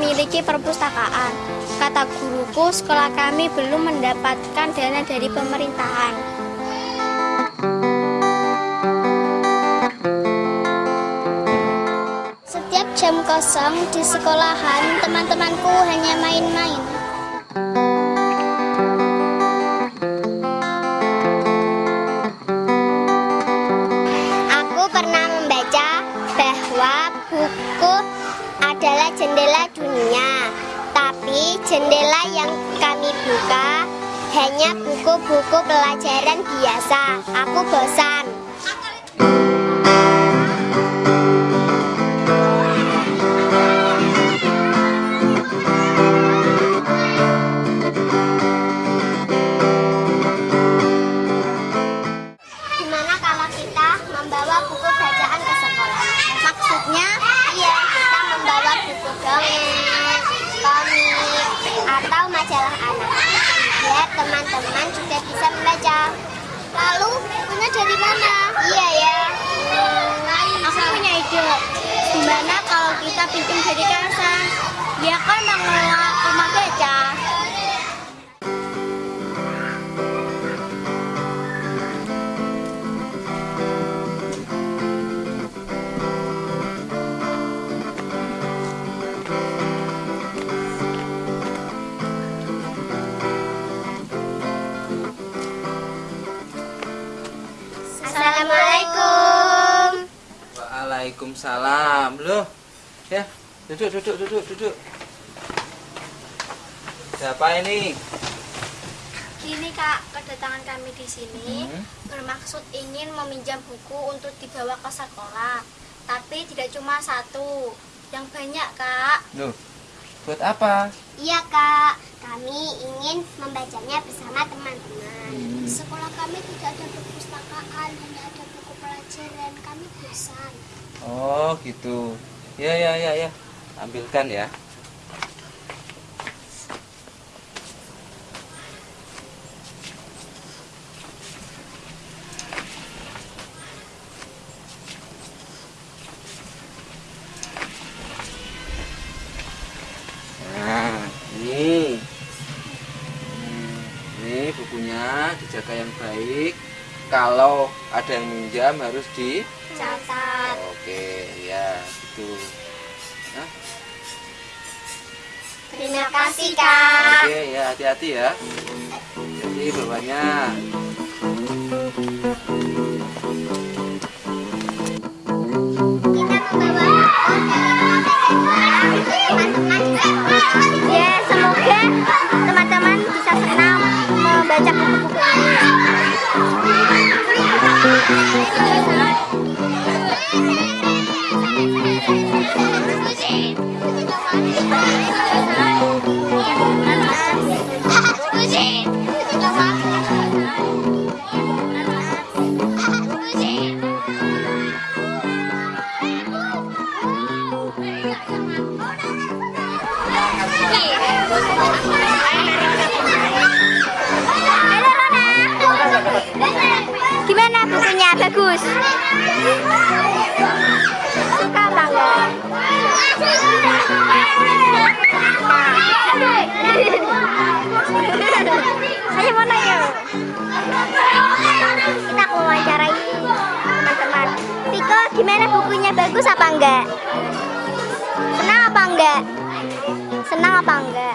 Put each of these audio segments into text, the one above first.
memiliki perpustakaan. Kata guruku, sekolah kami belum mendapatkan dana dari pemerintahan. Setiap jam kosong di sekolahan, teman-temanku hanya main-main. Jendela yang kami buka hanya buku-buku pelajaran biasa. Aku bosan. Bisa membaca. Lalu, bukunya dari mana? Iya ya. Hmm, aku punya ide. Gimana kalau kita pinjam dari Kasa? Dia kan mengelola rumah baca. Waalaikumsalam. Loh, ya duduk, duduk, duduk, duduk. Siapa ini? Gini kak, kedatangan kami di sini Hmm. bermaksud ingin meminjam buku untuk dibawa ke sekolah. Tapi tidak cuma satu, yang banyak kak. Loh, buat apa? Iya kak, kami ingin membacanya bersama teman-teman. Hmm. Di sekolah kami tidak ada perpustakaan, hanya ada buku pelajaran. Kami bosan. Oh, gitu. Ya, ya, ya, ya. Ambilkan ya. Kalau ada yang minjam harus di Catat. Oke, ya, gitu. Hah? Terima kasih kak. Oke, ya hati-hati ya. Jadi bawahnya. Bagus. Suka enggak? Ayo mana yuk? Kita wawancarai teman-teman. Tiko, gimana bukunya? Bagus apa enggak? Senang apa enggak? Senang apa enggak?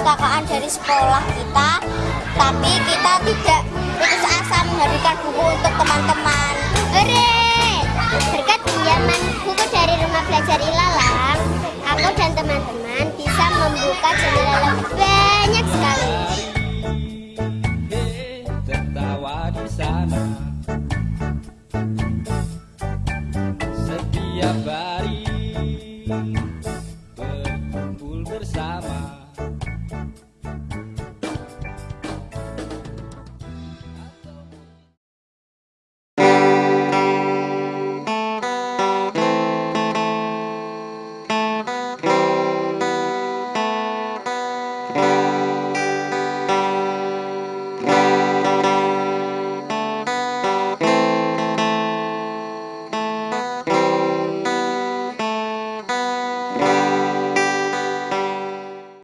perpustakaan dari sekolah kita tapi kita tidak putus asa menghadirkan buku untuk teman-teman. Hore! Berkat pinjaman buku dari rumah belajar Ilalang aku dan teman-teman bisa membuka jendela lebih banyak sekali. Tertawa di sana. Setiap hari.